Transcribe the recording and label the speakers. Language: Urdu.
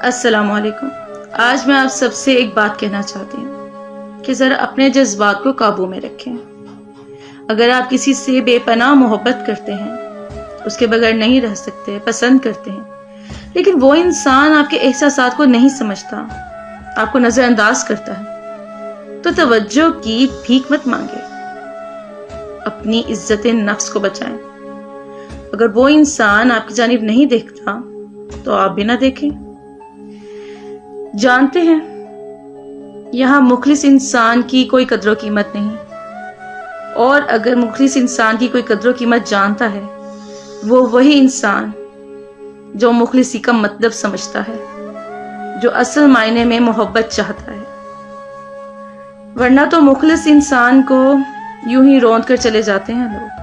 Speaker 1: السلام علیکم۔ آج میں آپ سب سے ایک بات کہنا چاہتی ہوں کہ ذرا اپنے جذبات کو قابو میں رکھیں۔ اگر آپ کسی سے بے پناہ محبت کرتے ہیں، اس کے بغیر نہیں رہ سکتے، پسند کرتے ہیں، لیکن وہ انسان آپ کے احساسات کو نہیں سمجھتا، آپ کو نظر انداز کرتا ہے، تو توجہ کی بھیک مت مانگے۔ اپنی عزت نفس کو بچائیں۔ اگر وہ انسان آپ کی جانب نہیں دیکھتا، تو آپ بھی نہ دیکھیں۔ جانتے ہیں، یہاں مخلص انسان کی کوئی قدر و قیمت نہیں۔ اور اگر مخلص انسان کی کوئی قدر و قیمت جانتا ہے، وہ وہی انسان جو مخلصی کا مطلب سمجھتا ہے، جو اصل معنی میں محبت چاہتا ہے۔ ورنہ تو مخلص انسان کو یوں ہی روند کر چلے جاتے ہیں لوگ۔